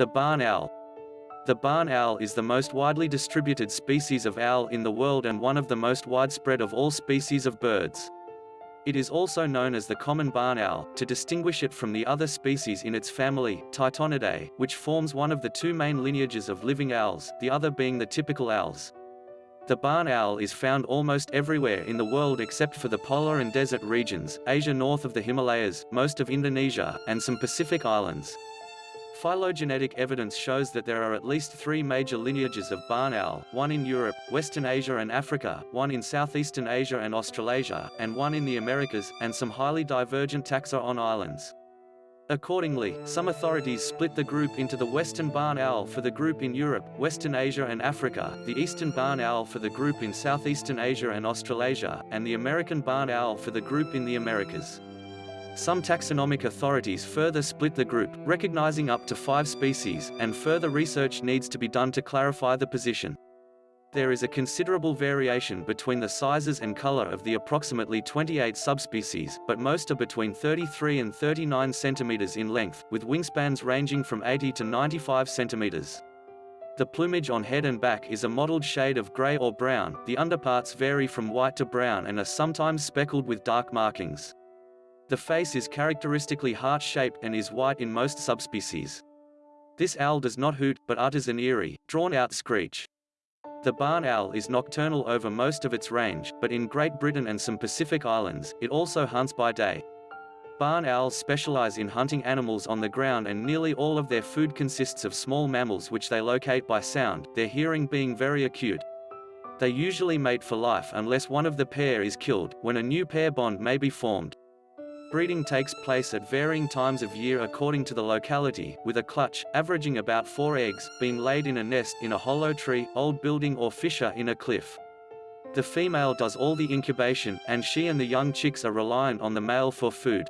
The barn owl. The barn owl is the most widely distributed species of owl in the world and one of the most widespread of all species of birds. It is also known as the common barn owl, to distinguish it from the other species in its family, Tytonidae, which forms one of the two main lineages of living owls, the other being the typical owls. The barn owl is found almost everywhere in the world except for the polar and desert regions, Asia north of the Himalayas, most of Indonesia, and some Pacific islands. Phylogenetic evidence shows that there are at least three major lineages of barn owl, one in Europe, Western Asia and Africa, one in Southeastern Asia and Australasia, and one in the Americas, and some highly divergent taxa on islands. Accordingly, some authorities split the group into the Western barn owl for the group in Europe, Western Asia and Africa, the Eastern barn owl for the group in Southeastern Asia and Australasia, and the American barn owl for the group in the Americas. Some taxonomic authorities further split the group, recognizing up to five species, and further research needs to be done to clarify the position. There is a considerable variation between the sizes and color of the approximately 28 subspecies, but most are between 33 and 39 centimeters in length, with wingspans ranging from 80 to 95 centimeters. The plumage on head and back is a mottled shade of gray or brown, the underparts vary from white to brown and are sometimes speckled with dark markings. The face is characteristically heart-shaped and is white in most subspecies. This owl does not hoot, but utters an eerie, drawn-out screech. The barn owl is nocturnal over most of its range, but in Great Britain and some Pacific islands, it also hunts by day. Barn owls specialize in hunting animals on the ground and nearly all of their food consists of small mammals which they locate by sound, their hearing being very acute. They usually mate for life unless one of the pair is killed, when a new pair bond may be formed. Breeding takes place at varying times of year according to the locality, with a clutch, averaging about four eggs, being laid in a nest in a hollow tree, old building or fissure in a cliff. The female does all the incubation, and she and the young chicks are reliant on the male for food.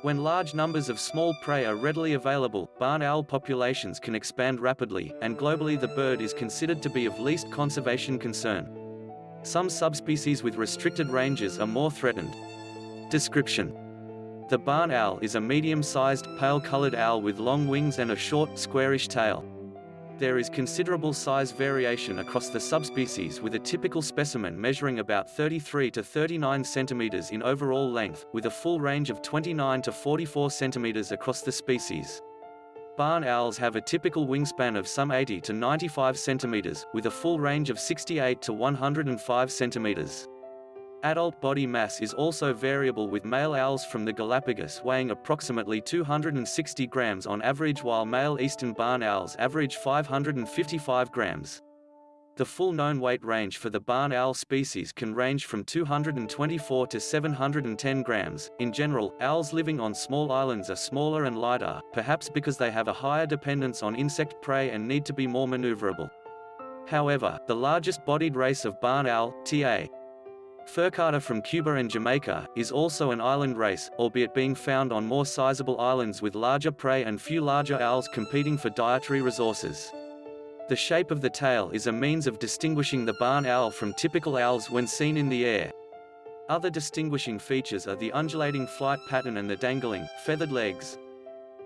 When large numbers of small prey are readily available, barn owl populations can expand rapidly, and globally the bird is considered to be of least conservation concern. Some subspecies with restricted ranges are more threatened. Description the barn owl is a medium-sized, pale-colored owl with long wings and a short, squarish tail. There is considerable size variation across the subspecies with a typical specimen measuring about 33 to 39 centimeters in overall length, with a full range of 29 to 44 centimeters across the species. Barn owls have a typical wingspan of some 80 to 95 centimeters, with a full range of 68 to 105 centimeters. Adult body mass is also variable with male owls from the Galapagos weighing approximately 260 grams on average while male eastern barn owls average 555 grams. The full known weight range for the barn owl species can range from 224 to 710 grams. In general, owls living on small islands are smaller and lighter, perhaps because they have a higher dependence on insect prey and need to be more maneuverable. However, the largest bodied race of barn owl, T.A. Furcata from Cuba and Jamaica, is also an island race, albeit being found on more sizable islands with larger prey and few larger owls competing for dietary resources. The shape of the tail is a means of distinguishing the barn owl from typical owls when seen in the air. Other distinguishing features are the undulating flight pattern and the dangling, feathered legs.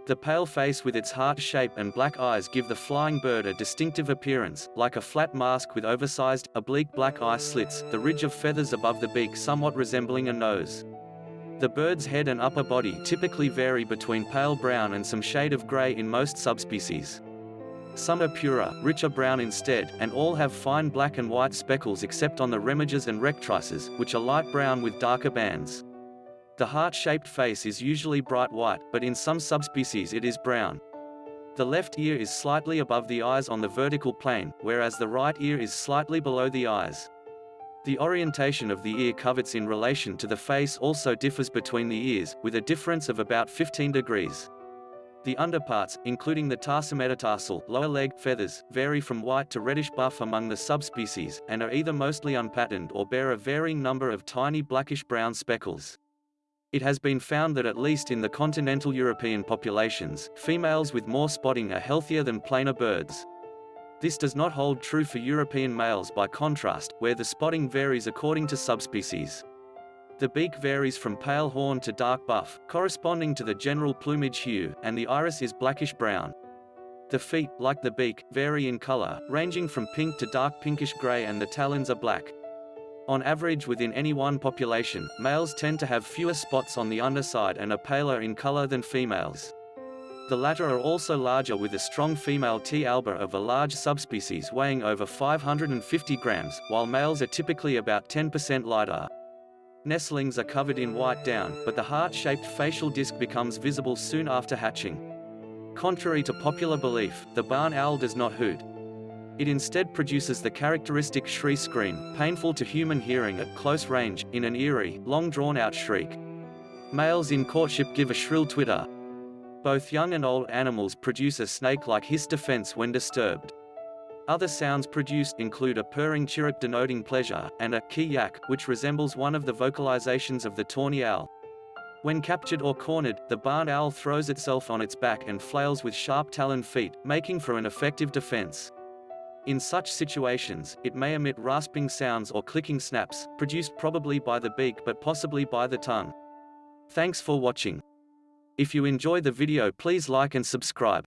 The pale face with its heart shape and black eyes give the flying bird a distinctive appearance, like a flat mask with oversized, oblique black eye slits, the ridge of feathers above the beak somewhat resembling a nose. The bird's head and upper body typically vary between pale brown and some shade of gray in most subspecies. Some are purer, richer brown instead, and all have fine black and white speckles except on the remiges and rectrices, which are light brown with darker bands. The heart-shaped face is usually bright white, but in some subspecies it is brown. The left ear is slightly above the eyes on the vertical plane, whereas the right ear is slightly below the eyes. The orientation of the ear coverts in relation to the face also differs between the ears, with a difference of about 15 degrees. The underparts, including the tarsometatarsal lower leg feathers, vary from white to reddish buff among the subspecies, and are either mostly unpatterned or bear a varying number of tiny blackish-brown speckles. It has been found that at least in the continental European populations, females with more spotting are healthier than plainer birds. This does not hold true for European males by contrast, where the spotting varies according to subspecies. The beak varies from pale horn to dark buff, corresponding to the general plumage hue, and the iris is blackish-brown. The feet, like the beak, vary in color, ranging from pink to dark pinkish gray and the talons are black. On average within any one population, males tend to have fewer spots on the underside and are paler in color than females. The latter are also larger with a strong female T. alba of a large subspecies weighing over 550 grams, while males are typically about 10% lighter. Nestlings are covered in white down, but the heart-shaped facial disc becomes visible soon after hatching. Contrary to popular belief, the barn owl does not hoot. It instead produces the characteristic shriek scream, painful to human hearing at close range, in an eerie, long drawn-out shriek. Males in courtship give a shrill twitter. Both young and old animals produce a snake-like hiss defense when disturbed. Other sounds produced include a purring chirrup denoting pleasure, and a kee-yak, which resembles one of the vocalizations of the tawny owl. When captured or cornered, the barn owl throws itself on its back and flails with sharp taloned feet, making for an effective defense. In such situations, it may emit rasping sounds or clicking snaps, produced probably by the beak but possibly by the tongue. Thanks for watching. If you enjoy the video please like and subscribe.